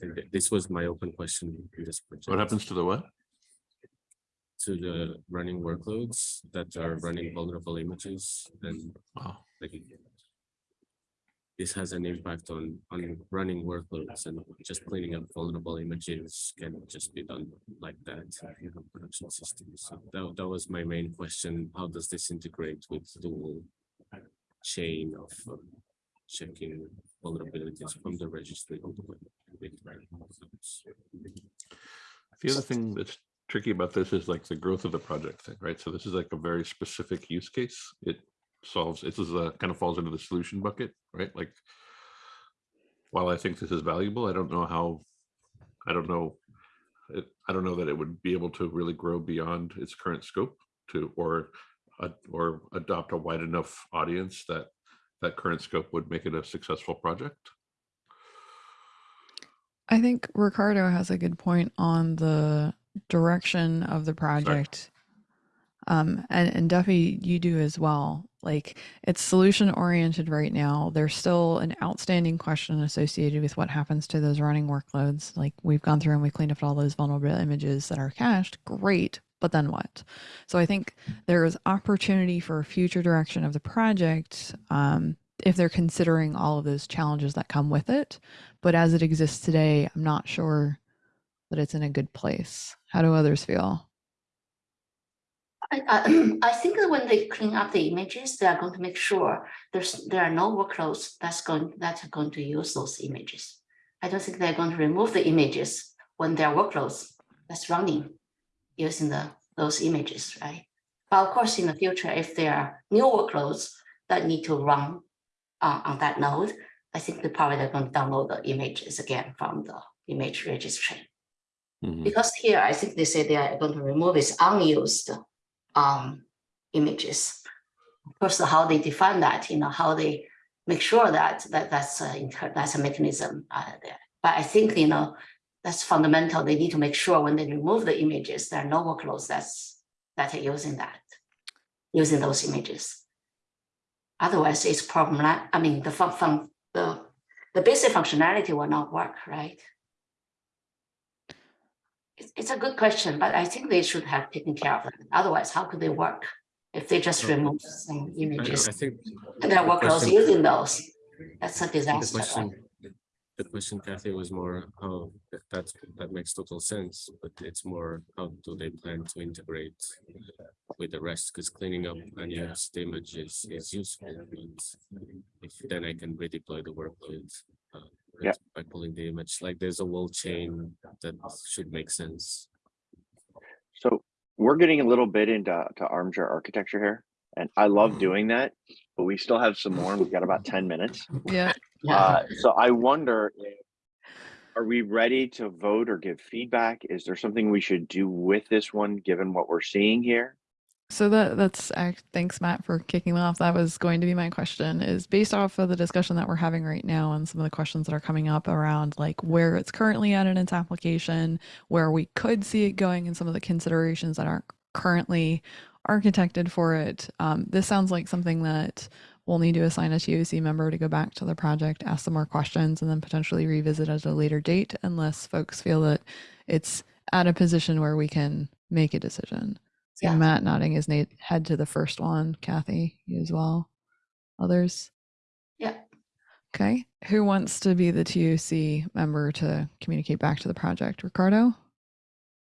that This was my open question. in this
What happens to the what?
To the running workloads that are running vulnerable images and like. This has an impact on, on running workloads and just cleaning up vulnerable images can just be done like that in production system. So that, that was my main question. How does this integrate with the whole chain of um, checking vulnerabilities from the registry all the way? running?
The other thing that's tricky about this is like the growth of the project thing, right? So this is like a very specific use case. It solves, this is a kind of falls into the solution bucket, right? Like while I think this is valuable, I don't know how, I don't know, I don't know that it would be able to really grow beyond its current scope to, or or adopt a wide enough audience that that current scope would make it a successful project.
I think Ricardo has a good point on the direction of the project. Um, and, and Duffy, you do as well. Like it's solution oriented right now. There's still an outstanding question associated with what happens to those running workloads. Like we've gone through and we cleaned up all those vulnerable images that are cached. Great. But then what? So I think there is opportunity for a future direction of the project um, if they're considering all of those challenges that come with it. But as it exists today, I'm not sure that it's in a good place. How do others feel?
I, I, I think that when they clean up the images, they are going to make sure there's, there are no workloads that's going, that are going to use those images. I don't think they're going to remove the images when there are workloads that's running using the, those images, right? But of course, in the future, if there are new workloads that need to run uh, on that node, I think they probably they're going to download the images again from the image registry.
Mhm.
Because here, I think they say they are going to remove its unused um, images. Of course, how they define that, you know, how they make sure that that that's a that's a mechanism uh, there. But I think you know that's fundamental. They need to make sure when they remove the images, there are no workloads that's that are using that, using those images. Otherwise, it's problem. I mean, the fun, fun the the basic functionality will not work, right? It's, it's a good question, but I think they should have taken care of that. Otherwise, how could they work if they just remove some images?
I think.
And there are workloads using those. That's a disaster.
Question, the question, Kathy, was more how that- that makes total sense, but it's more how do they plan to integrate with the rest? Because cleaning up unused image is, is useful, but if then I can redeploy the workload. uh,
Yeah.
By pulling the image, like there's a wall chain that should make sense.
So we're getting a little bit into to armchair architecture here, and I love doing that, but we still have some more. We've got about ten minutes.
Yeah.
Yeah,
Uh, so I wonder, if are we ready to vote or give feedback? Is there something we should do with this one, given what we're seeing here?
So that that's thanks Matt for kicking off. That was going to be my question is based off of the discussion that we're having right now and some of the questions that are coming up around like where it's currently at in its application, where we could see it going and some of the considerations that aren't currently architected for it. Um, this sounds like something that we'll need to assign a TOC member to go back to the project, ask some more questions, and then potentially revisit at a later date unless folks feel that it's at a position where we can make a decision. See
Yeah.
Matt nodding his head to the first one. Kathy, you as well. Others?
Yeah.
Okay. Who wants to be the TOC member to communicate back to the project? Ricardo?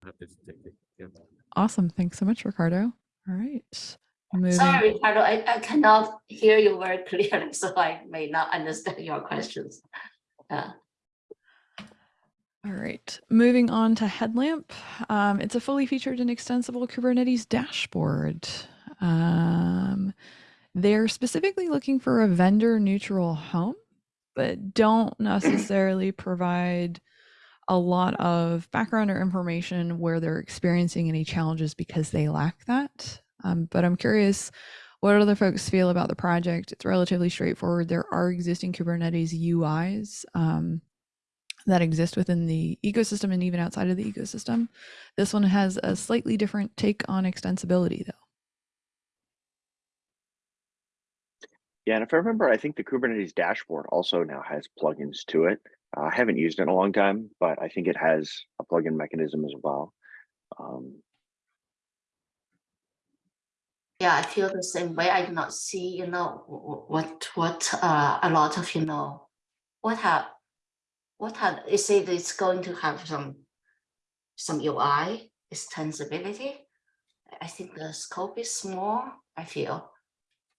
Happy to take it. Yeah.
Awesome. Thanks so much, Ricardo. All right. Moving.
sorry, Ricardo, I, I cannot hear you very clearly, so I may not understand your questions. Uh,
All right, moving on to Headlamp. Um, it's a fully featured and extensible Kubernetes dashboard. Um, they're specifically looking for a vendor neutral home, but don't necessarily provide a lot of background or information where they're experiencing any challenges because they lack that. Um, but I'm curious what other folks feel about the project. It's relatively straightforward. There are existing Kubernetes UIs. Um, that exist within the ecosystem and even outside of the ecosystem. This one has a slightly different take on extensibility, though.
Yeah, and if I remember, I think the Kubernetes dashboard also now has plugins to it. Uh, I haven't used it in a long time, but I think it has a plugin mechanism as well. Um,
Yeah, I feel the same way. I do not see, you know, wh- wh- what, what, uh, a lot of, you know, what have, what have, is it? it's going to have some, some UI extensibility. I think the scope is small, I feel.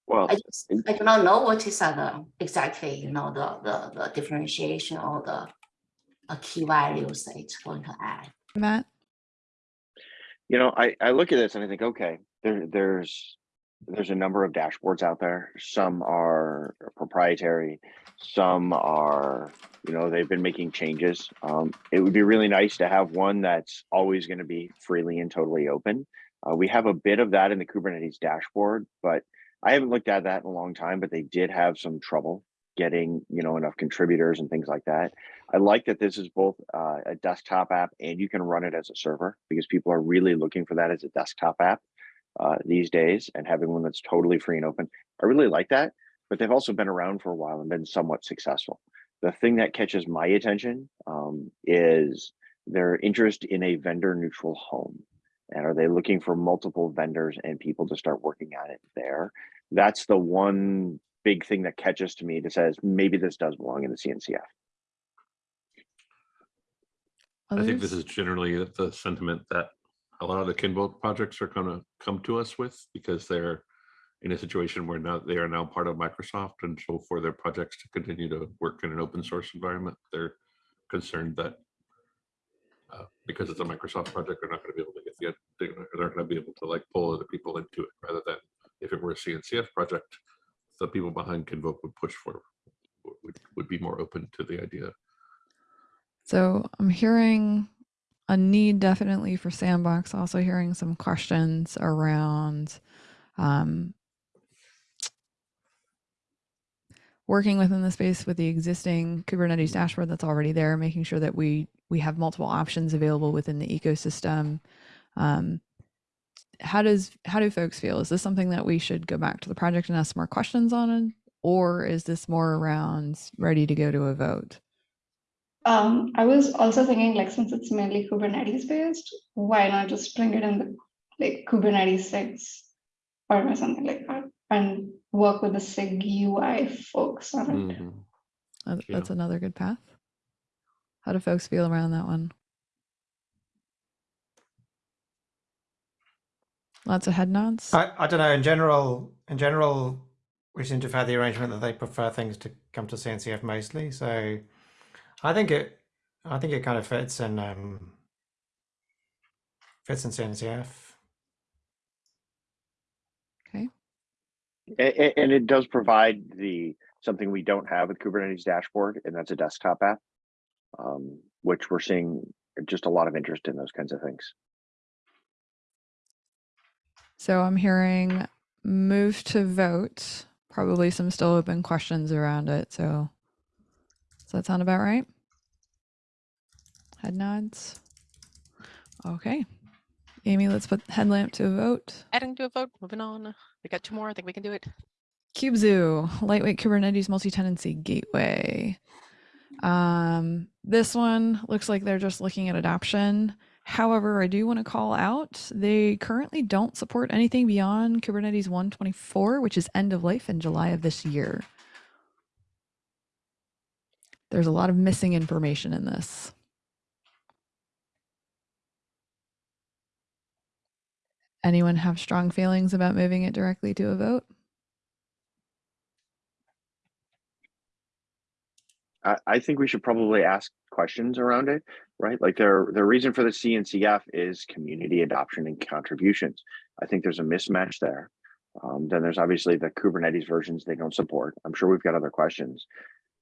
well,
I just, I do not know what is uh, the, exactly, you know, the, the, the differentiation or the uh, key values that it's going to add.
Matt?
you know, I, I look at this and I think, okay, there, there's, there's a number of dashboards out there. Some are proprietary, some are, you know, they've been making changes. Um, it would be really nice to have one that's always going to be freely and totally open. Uh, we have a bit of that in the Kubernetes dashboard, but I haven't looked at that in a long time, but they did have some trouble getting, you know, enough contributors and things like that. I like that this is both uh, a desktop app and you can run it as a server because people are really looking for that as a desktop app uh, these days and having one that's totally free and open. I really like that, but they've also been around for a while and been somewhat successful. The thing that catches my attention um, is their interest in a vendor neutral home. And are they looking for multiple vendors and people to start working at it there? That's the one big thing that catches to me that says maybe this does belong in the CNCF.
I think this is generally the sentiment that a lot of the Kinvolk projects are gonna come to us with because they're in a situation where now they are now part of Microsoft and so for their projects to continue to work in an open source environment, they're concerned that uh, because it's a Microsoft project, they're not gonna be able to get the, they're not- gonna be able to like pull other people into it rather than if it were a CNCF project, the people behind Kinvolk would push for, would, would be more open to the idea.
So I'm hearing a need definitely for sandbox. Also hearing some questions around um, working within the space with the existing Kubernetes dashboard that's already there, making sure that we we have multiple options available within the ecosystem. Um, how does how do folks feel? Is this something that we should go back to the project and ask more questions on, or is this more around ready to go to a vote?
Um, I was also thinking like since it's mainly Kubernetes based, why not just bring it in the like Kubernetes 6 or something like that and work with the SIG UI folks on it.
Uh,
Yeah.
That's another good path. How do folks feel around that one? Lots of head nods.
I, I don't know. In general, in general, we seem to have had the arrangement that they prefer things to come to CNCF mostly. So I think it, I think it kind of fits in, um, fits in CNCF.
Okay.
A- a- And it does provide the, something we don't have with Kubernetes dashboard, and that's a desktop app. um, Which we're seeing just a lot of interest in those kinds of things.
So I'm hearing move to vote. Probably some still open questions around it. So does that sound about right? Head nods. Okay. Amy, let's put headlamp to a vote.
Adding to a vote, moving on. We got two more. I think we can do it.
Kubezoo, lightweight Kubernetes multi-tenancy gateway. Um, this one looks like they're just looking at adoption. However, I do want to call out they currently don't support anything beyond Kubernetes 124, which is end of life in July of this year. There's a lot of missing information in this. Anyone have strong feelings about moving it directly to a vote?
I, think we should probably ask questions around it, right? Like their, the reason for the CNCF is community adoption and contributions. I think there's a mismatch there. Um, then there's obviously the Kubernetes versions they don't support. I'm sure we've got other questions.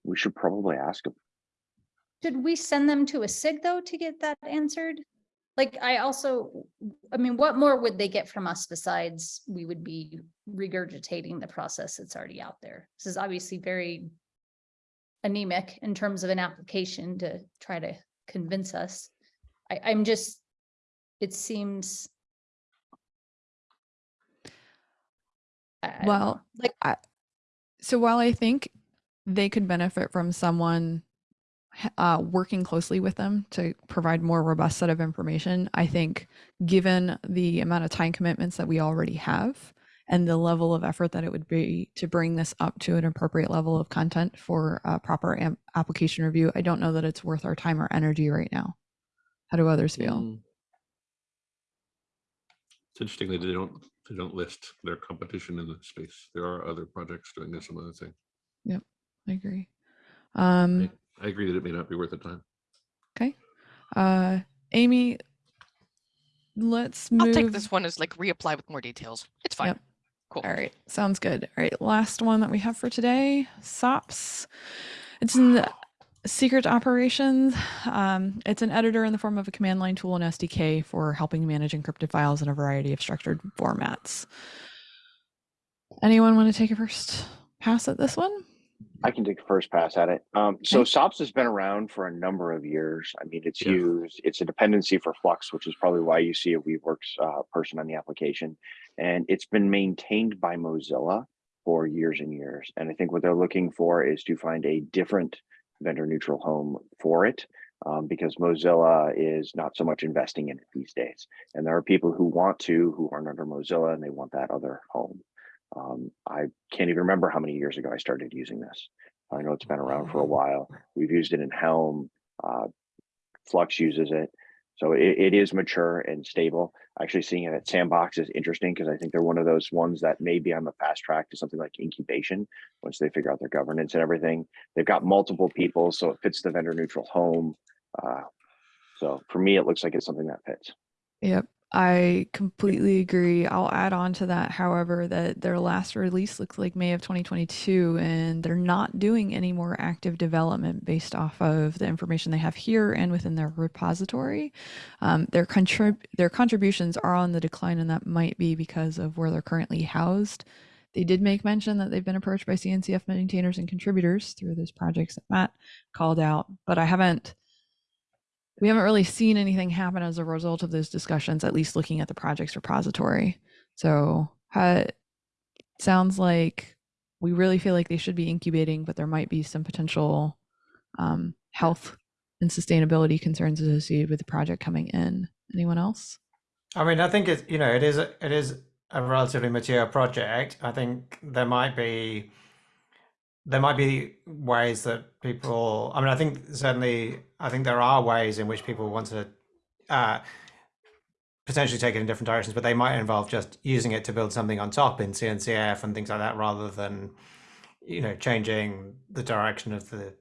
We should probably ask them.
Should we send them to a SIG though to get that answered? Like I also, I mean, what more would they get from us besides we would be regurgitating the process that's already out there? This is obviously very anemic in terms of an application to try to convince us. I, I'm just, it seems. I- I don't know.
Well,
Like,
I, so while I think they could benefit from someone uh, working closely with them to provide more robust set of information, I think given the amount of time commitments that we already have and the level of effort that it would be to bring this up to an appropriate level of content for uh, proper application review, I don't know that it's worth our time or energy right now. How do others feel?
Mm. It's interesting that they don't, they don't list their competition in the space. There are other projects doing this some other thing.
I agree. Um,
I agree that it may not be worth the time.
Okay. Uh, Amy, let's move.
I'll take this one as like reapply with more details. It's fine.
Yep.
Cool.
All right. Sounds good. All right. Last one that we have for today SOPS. It's in the Secret Operations. Um, it's an editor in the form of a command line tool and SDK for helping manage encrypted files in a variety of structured formats. Anyone want to take a first pass at this one?
I can take a first pass at it. Um, so
Okay.
SOPS has been around for a number of years. I mean, it's
Yeah.
used, it's a dependency for Flux, which is probably why you see a Weaveworks uh, person on the application. And it's been maintained by Mozilla for years and years. And I think what they're looking for is to find a different vendor neutral home for it. Um, because Mozilla is not so much investing in it these days. And there are people who want to, who aren't under Mozilla and they want that other home. Um, I can't even remember how many years ago I started using this. I know it's been around for a while. We've used it in Helm. Uh, Flux uses it. So it, it is mature and stable. Actually seeing it at Sandbox is interesting because I think they're one of those ones that maybe on the fast track to something like incubation once they figure out their governance and everything. They've got multiple people, so it fits the vendor neutral home. Uh, so for me, it looks like it's something that fits.
Yep. I completely agree. I'll add on to that, however, that their last release looks like May of 2022, and they're not doing any more active development based off of the information they have here and within their repository. Um, their contrib- their contributions are on the decline, and that might be because of where they're currently housed. They did make mention that they've been approached by CNCF maintainers and contributors through those projects that Matt called out, but I haven't we haven't really seen anything happen as a result of those discussions, at least looking at the projects repository. So sounds like we really feel like they should be incubating, but there might be some potential um, health and sustainability concerns associated with the project coming in. Anyone else?
I mean, I think it's you know it is it is a relatively mature project. I think there might be there might be ways that people. I mean, I think certainly I think there are ways in which people want to uh, potentially take it in different directions, but they might involve just using it to build something on top in CNCF and things like that, rather than you know changing the direction of the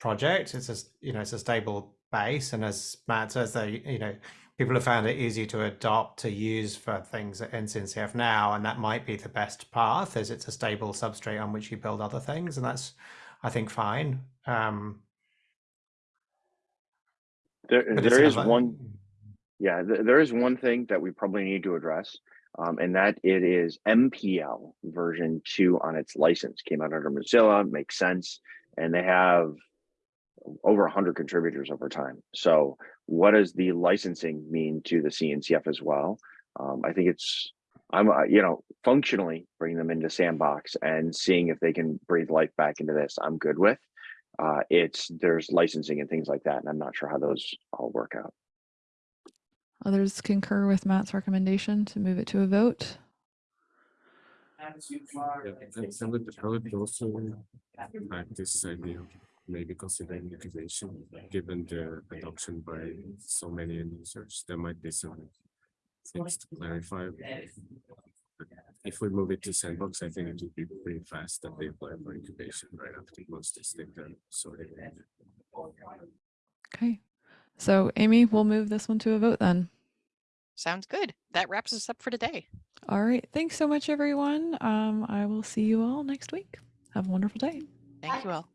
project. It's just you know it's a stable base, and as Matt says, they you know people have found it easy to adopt to use for things in CNCF now, and that might be the best path. as it's a stable substrate on which you build other things, and that's I think fine. Um,
There, there is one Yeah, th- there is one thing that we probably need to address, um, and that it is MPL version two on its license. Came out under Mozilla, makes sense, and they have over 100 contributors over time. So, what does the licensing mean to the CNCF as well? Um, I think it's I'm uh, you know functionally bringing them into Sandbox and seeing if they can breathe life back into this. I'm good with. Uh, it's there's licensing and things like that, and I'm not sure how those all work out.
Others concur with Matt's recommendation to move it to a vote.
Yeah, and I would, I would also like this idea, of maybe considering incubation, given the adoption by so many end users, there might be some things to clarify. But If we move it to sandbox, I think it would be pretty fast that they apply for incubation right after most is done. So
Okay. So Amy, we'll move this one to a vote then.
Sounds good. That wraps us up for today.
All right. Thanks so much, everyone. Um, I will see you all next week. Have a wonderful day.
Thank you all.